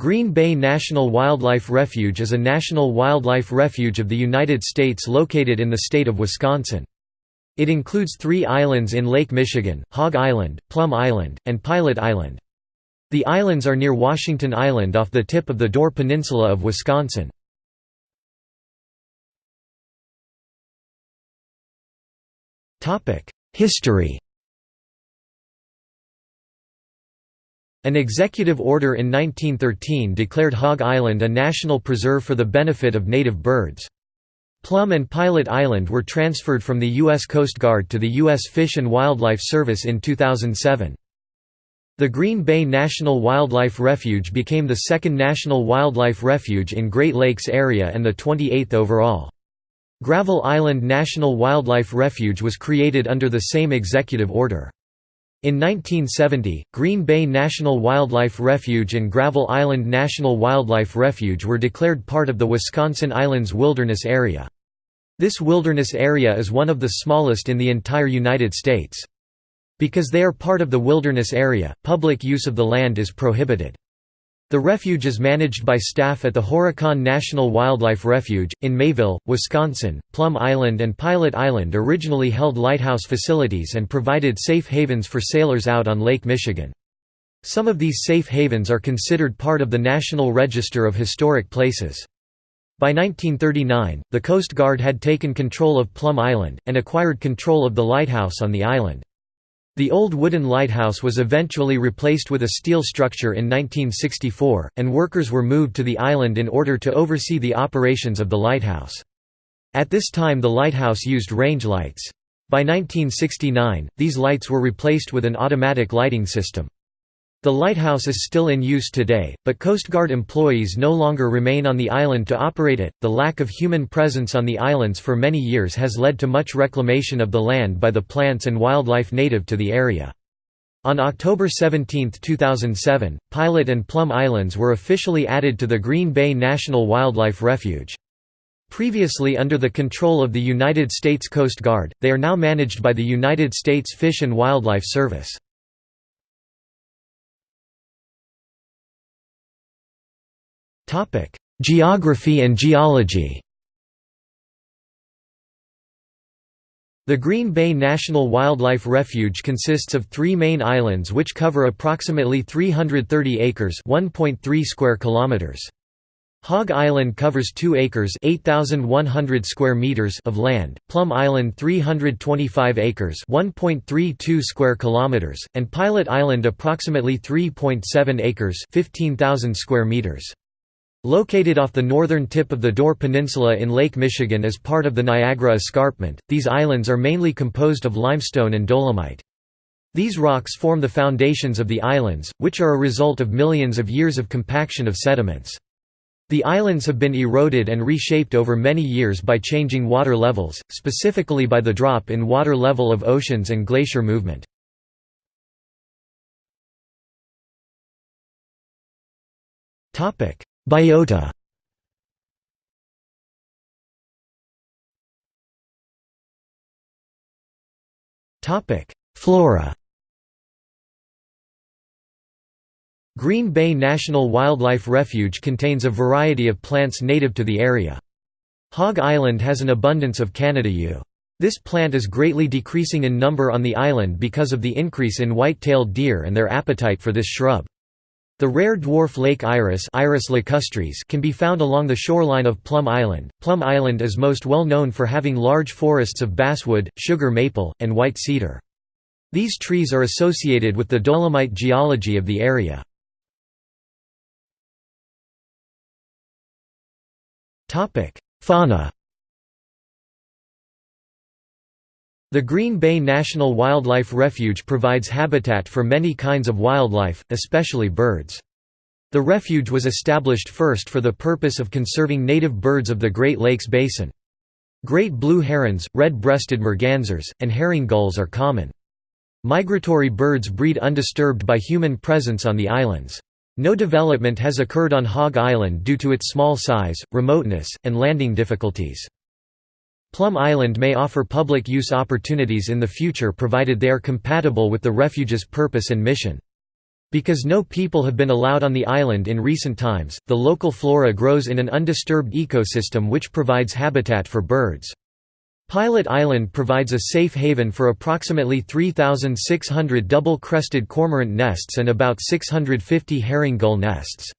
Green Bay National Wildlife Refuge is a national wildlife refuge of the United States located in the state of Wisconsin. It includes three islands in Lake Michigan, Hog Island, Plum Island, and Pilot Island. The islands are near Washington Island off the tip of the Door Peninsula of Wisconsin. History An executive order in 1913 declared Hog Island a national preserve for the benefit of native birds. Plum and Pilot Island were transferred from the U.S. Coast Guard to the U.S. Fish and Wildlife Service in 2007. The Green Bay National Wildlife Refuge became the second national wildlife refuge in Great Lakes area and the 28th overall. Gravel Island National Wildlife Refuge was created under the same executive order. In 1970, Green Bay National Wildlife Refuge and Gravel Island National Wildlife Refuge were declared part of the Wisconsin Islands Wilderness Area. This wilderness area is one of the smallest in the entire United States. Because they are part of the wilderness area, public use of the land is prohibited. The refuge is managed by staff at the Horicon National Wildlife Refuge, in Mayville, Wisconsin. Plum Island and Pilot Island originally held lighthouse facilities and provided safe havens for sailors out on Lake Michigan. Some of these safe havens are considered part of the National Register of Historic Places. By 1939, the Coast Guard had taken control of Plum Island, and acquired control of the lighthouse on the island. The old wooden lighthouse was eventually replaced with a steel structure in 1964, and workers were moved to the island in order to oversee the operations of the lighthouse. At this time the lighthouse used range lights. By 1969, these lights were replaced with an automatic lighting system. The lighthouse is still in use today, but Coast Guard employees no longer remain on the island to operate it. The lack of human presence on the islands for many years has led to much reclamation of the land by the plants and wildlife native to the area. On October 17, 2007, Pilot and Plum Islands were officially added to the Green Bay National Wildlife Refuge. Previously under the control of the United States Coast Guard, they are now managed by the United States Fish and Wildlife Service. Geography and geology The Green Bay National Wildlife Refuge consists of three main islands which cover approximately 330 acres (1.3 square kilometers. Hog Island covers 2 acres 8,100 square meters of land, Plum Island 325 acres 1.32 square kilometers, and Pilot Island approximately 3.7 acres 15,000 square meters. Located off the northern tip of the Door Peninsula in Lake Michigan as part of the Niagara Escarpment, these islands are mainly composed of limestone and dolomite. These rocks form the foundations of the islands, which are a result of millions of years of compaction of sediments. The islands have been eroded and reshaped over many years by changing water levels, specifically by the drop in water level of oceans and glacier movement. Biota Flora Green Bay National Wildlife Refuge contains a variety of plants native to the area. Hog Island has an abundance of Canada yew. This plant is greatly decreasing in number on the island because of the increase in white-tailed deer and their appetite for this shrub. The rare dwarf lake iris, iris lacustris can be found along the shoreline of Plum Island. Plum Island is most well known for having large forests of basswood, sugar maple, and white cedar. These trees are associated with the dolomite geology of the area. Fauna The Green Bay National Wildlife Refuge provides habitat for many kinds of wildlife, especially birds. The refuge was established first for the purpose of conserving native birds of the Great Lakes Basin. Great blue herons, red-breasted mergansers, and herring gulls are common. Migratory birds breed undisturbed by human presence on the islands. No development has occurred on Hog Island due to its small size, remoteness, and landing difficulties. Plum Island may offer public use opportunities in the future provided they are compatible with the refuge's purpose and mission. Because no people have been allowed on the island in recent times, the local flora grows in an undisturbed ecosystem which provides habitat for birds. Pilot Island provides a safe haven for approximately 3,600 double-crested cormorant nests and about 650 herring gull nests.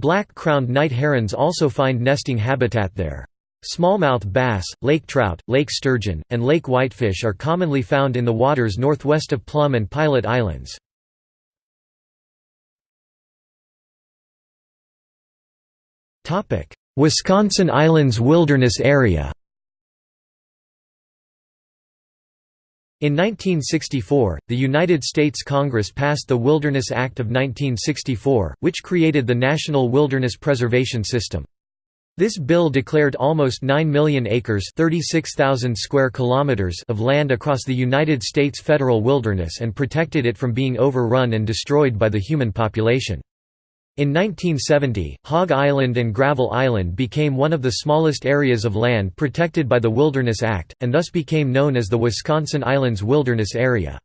Black-crowned night herons also find nesting habitat there. Smallmouth bass, lake trout, lake sturgeon, and lake whitefish are commonly found in the waters northwest of Plum and Pilot Islands. Wisconsin Islands Wilderness Area In 1964, the United States Congress passed the Wilderness Act of 1964, which created the National Wilderness Preservation System. This bill declared almost 9 million acres square kilometers of land across the United States federal wilderness and protected it from being overrun and destroyed by the human population. In 1970, Hog Island and Gravel Island became one of the smallest areas of land protected by the Wilderness Act, and thus became known as the Wisconsin Islands Wilderness Area.